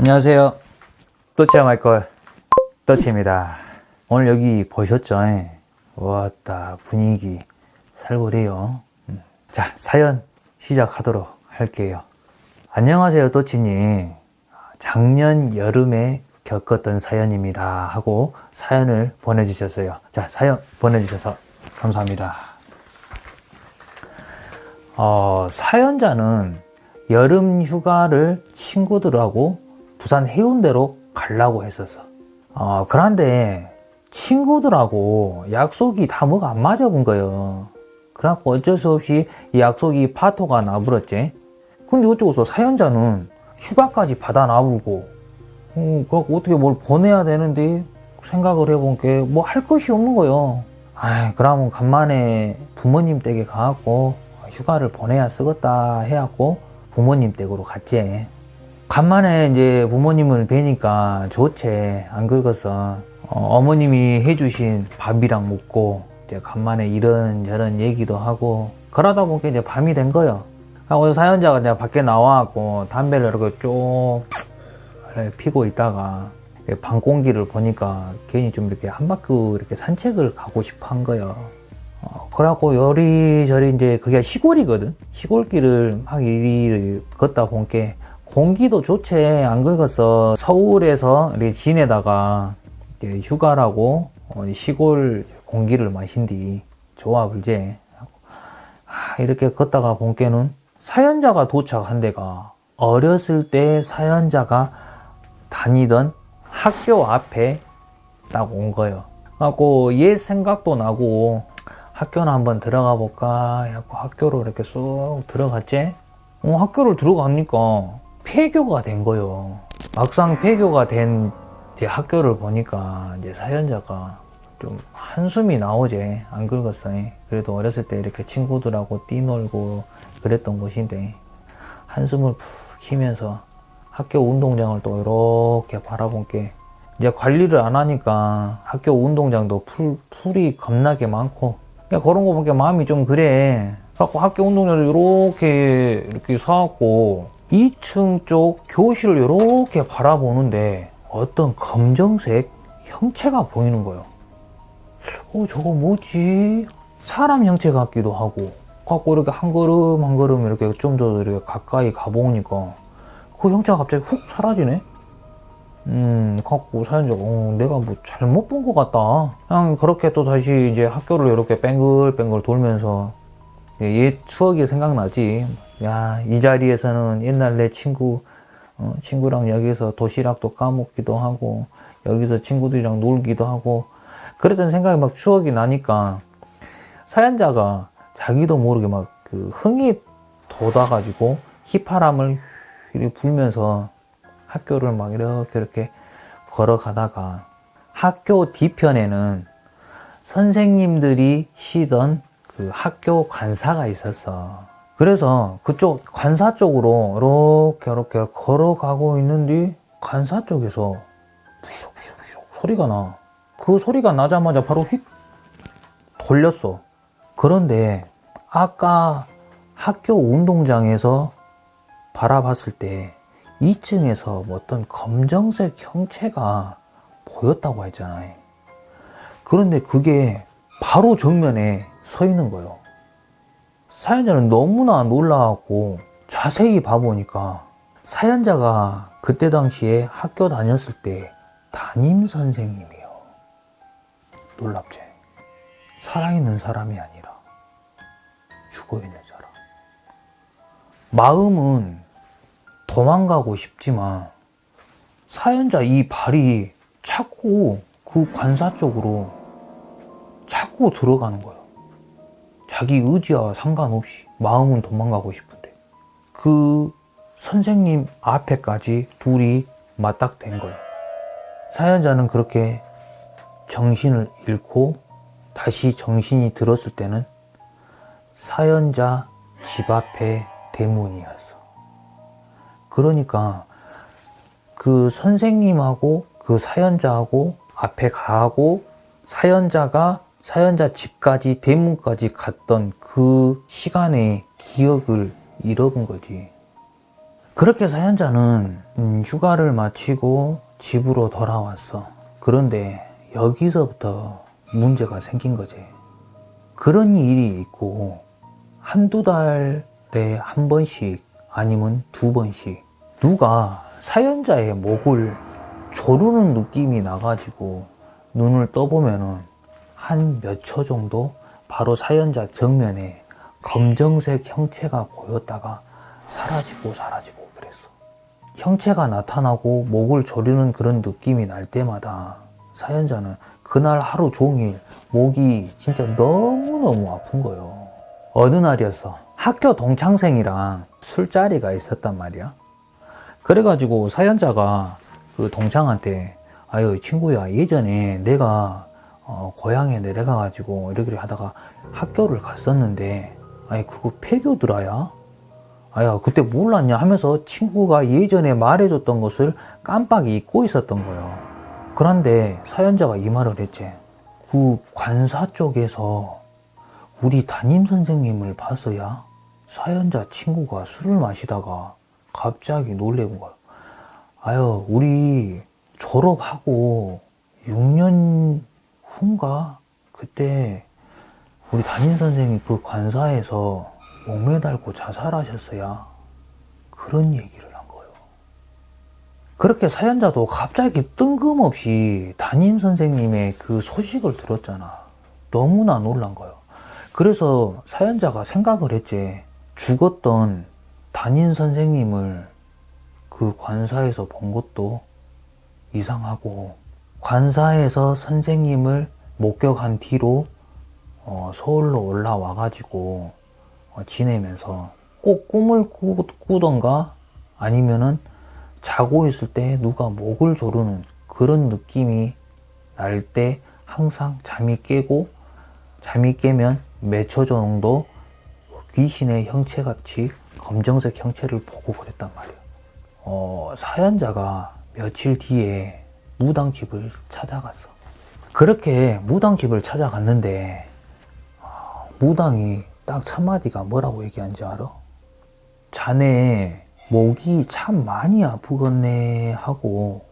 안녕하세요. 또치야 마이콜 또치입니다. 오늘 여기 보셨죠? 왔다 분위기 살벌해요. 음. 자 사연 시작하도록 할게요. 안녕하세요 또치님. 작년 여름에 겪었던 사연입니다 하고 사연을 보내주셨어요. 자 사연 보내주셔서 감사합니다. 어, 사연자는 여름 휴가를 친구들하고 부산 해운대로 가려고 했었어. 어, 그런데 친구들하고 약속이 다 뭐가 안 맞아 본 거예요. 그래갖고 어쩔 수 없이 이 약속이 파토가 나버렸지. 근데 어쩌고서 사연자는 휴가까지 받아 놔보고, 음, 그래갖고 어떻게 뭘 보내야 되는데 생각을 해본 게 뭐 할 것이 없는 거예요. 아 그러면 간만에 부모님 댁에 가갖고 휴가를 보내야 쓰겠다 해갖고 부모님 댁으로 갔지. 간만에 이제 부모님을 뵈니까 좋지. 안 긁었어 어, 머님이 해주신 밥이랑 먹고 이제 간만에 이런 저런 얘기도 하고 그러다 보니까 이제 밤이 된 거예요. 그래서 사연자가 이제 밖에 나와갖고 담배를 이렇게 쭉 피고 있다가 방 공기를 보니까 괜히 좀 이렇게 한 바퀴 이렇게 산책을 가고 싶어 한 거예요. 어, 그래갖고 요리저리 이제 그게 시골이거든? 시골길을 막 이리 걷다 보니까 공기도 좋지. 안 긁어서 서울에서 지내다가 휴가라고 어, 시골 공기를 마신뒤 좋아 불제 아, 이렇게 걷다가 본게는 사연자가 도착한 데가 어렸을 때 사연자가 다니던 학교 앞에 딱 온 거예요 갖고 옛 생각도 나고 학교나 한번 들어가 볼까 하고 학교로 이렇게 쑥 들어갔지. 어, 학교를 들어가니까 폐교가 된 거예요. 막상 폐교가 된 학교를 보니까 이제 사연자가 좀 한숨이 나오지 안 긁었어요. 그래도 어렸을 때 이렇게 친구들하고 뛰놀고 그랬던 곳인데 한숨을 푹 쉬면서 학교 운동장을 또 이렇게 바라본 게 이제 관리를 안 하니까 학교 운동장도 풀, 풀이 겁나게 많고 그냥 그런 거 보니까 마음이 좀 그래. 갖고 학교 운동장을 이렇게 이렇게 사갖고 2층 쪽 교실을 이렇게 바라보는데 어떤 검정색 형체가 보이는 거예요. 어, 저거 뭐지? 사람 형체 같기도 하고, 갖고 이렇게 한 걸음 한 걸음 이렇게 좀 더 이렇게 가까이 가보니까 그 형체가 갑자기 훅 사라지네? 음, 갖고 사연자가, 어, 내가 뭐 잘못 본 것 같다. 그냥 그렇게 또 다시 이제 학교를 이렇게 뺑글뺑글 돌면서 옛 추억이 생각나지. 야, 이 자리에서는 옛날 내 친구, 어, 친구랑 여기서 도시락도 까먹기도 하고, 여기서 친구들이랑 놀기도 하고, 그랬던 생각이 막 추억이 나니까, 사연자가 자기도 모르게 막 그 흥이 돋아가지고, 휘파람을 불면서 학교를 막 이렇게 이렇게 걸어가다가, 학교 뒤편에는 선생님들이 쉬던 그 학교 관사가 있었어. 그래서 그쪽 관사 쪽으로 이렇게 이렇게 걸어가고 있는데 관사 쪽에서 소리가 나. 그 소리가 나자마자 바로 휙 돌렸어. 그런데 아까 학교 운동장에서 바라봤을 때 2층에서 뭐 어떤 검정색 형체가 보였다고 했잖아요. 그런데 그게 바로 정면에 서 있는 거예요. 사연자는 너무나 놀라갖고 자세히 봐보니까 사연자가 그때 당시에 학교 다녔을 때 담임 선생님이에요. 놀랍지? 살아있는 사람이 아니라 죽어있는 사람. 마음은 도망가고 싶지만 사연자 이 발이 자꾸 그 관사 쪽으로 자꾸 들어가는 거예요. 자기 의지와 상관없이 마음은 도망가고 싶은데 그 선생님 앞에까지 둘이 맞닥된 거예요. 사연자는 그렇게 정신을 잃고 다시 정신이 들었을 때는 사연자 집 앞에 대문이었어. 그러니까 그 선생님하고 그 사연자하고 앞에 가고 사연자가 사연자 집까지 대문까지 갔던 그 시간의 기억을 잃어본 거지. 그렇게 사연자는 음, 휴가를 마치고 집으로 돌아왔어. 그런데 여기서부터 문제가 생긴 거지. 그런 일이 있고 한두 달에 한 번씩 아니면 두 번씩 누가 사연자의 목을 조르는 느낌이 나가지고 눈을 떠보면은 한 몇 초 정도 바로 사연자 정면에 검정색 형체가 보였다가 사라지고 사라지고 그랬어. 형체가 나타나고 목을 조르는 그런 느낌이 날 때마다 사연자는 그날 하루 종일 목이 진짜 너무너무 아픈 거예요. 어느 날이었어. 학교 동창생이랑 술자리가 있었단 말이야. 그래가지고 사연자가 그 동창한테 아유 친구야 예전에 내가 어, 고향에 내려가가지고 이렇게 하다가 학교를 갔었는데 아니 그거 폐교드라야? 아야 그때 몰랐냐 하면서 친구가 예전에 말해줬던 것을 깜빡 잊고 있었던 거예요. 그런데 사연자가 이 말을 했지. 그 관사 쪽에서 우리 담임 선생님을 봤어야 사연자 친구가 술을 마시다가 갑자기 놀래는 거야. 아유, 우리 졸업하고 6년 후인가? 그때 우리 담임 선생님이 그 관사에서 목 매달고 자살하셨어야 그런 얘기를 한 거예요. 그렇게 사연자도 갑자기 뜬금없이 담임 선생님의 그 소식을 들었잖아. 너무나 놀란 거예요. 그래서 사연자가 생각을 했지. 죽었던 담임 선생님을 그 관사에서 본 것도 이상하고 관사에서 선생님을 목격한 뒤로 어, 서울로 올라와 가지고 어, 지내면서 꼭 꿈을 꾸, 꾸던가 아니면은 자고 있을 때 누가 목을 조르는 그런 느낌이 날 때 항상 잠이 깨고 잠이 깨면 몇 초 정도 귀신의 형체같이 검정색 형체를 보고 그랬단 말이에요. 어, 사연자가 며칠 뒤에 무당 집을 찾아갔어. 그렇게 무당 집을 찾아갔는데 어, 무당이 딱 첫마디가 뭐라고 얘기한지 알아? 자네 목이 참 많이 아프겠네 하고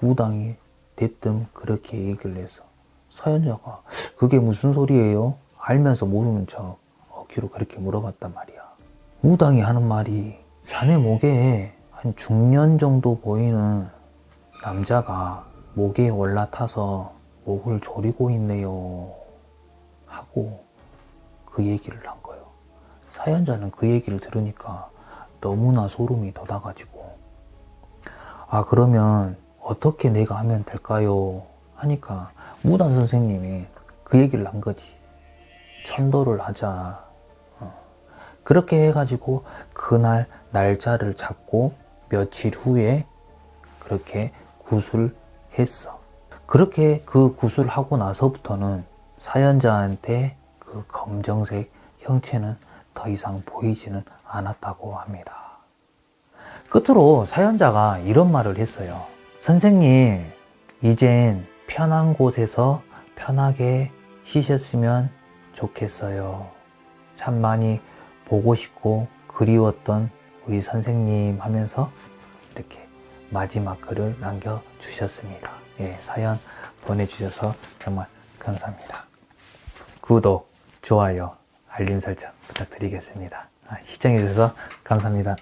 무당이 대뜸 그렇게 얘기를 했어. 사연자가 그게 무슨 소리예요? 알면서 모르는 척 어기로 그렇게 물어봤단 말이야. 무당이 하는 말이 자네 목에 한 중년 정도 보이는 남자가 목에 올라타서 목을 조리고 있네요. 하고 그 얘기를 한 거예요. 사연자는 그 얘기를 들으니까 너무나 소름이 돋아가지고 아 그러면 어떻게 내가 하면 될까요? 하니까 무당 선생님이 그 얘기를 한 거지. 천도를 하자. 어. 그렇게 해가지고 그날 날짜를 잡고 며칠 후에 그렇게 구술 했어. 그렇게 그 구술하고 나서부터는 사연자한테 그 검정색 형체는 더 이상 보이지는 않았다고 합니다. 끝으로 사연자가 이런 말을 했어요. 선생님, 이젠 편한 곳에서 편하게 쉬셨으면 좋겠어요. 참 많이 보고 싶고 그리웠던 우리 선생님 하면서 이렇게 마지막 글을 남겨주셨습니다. 예, 사연 보내주셔서 정말 감사합니다. 구독, 좋아요, 알림 설정 부탁드리겠습니다. 아, 시청해주셔서 감사합니다.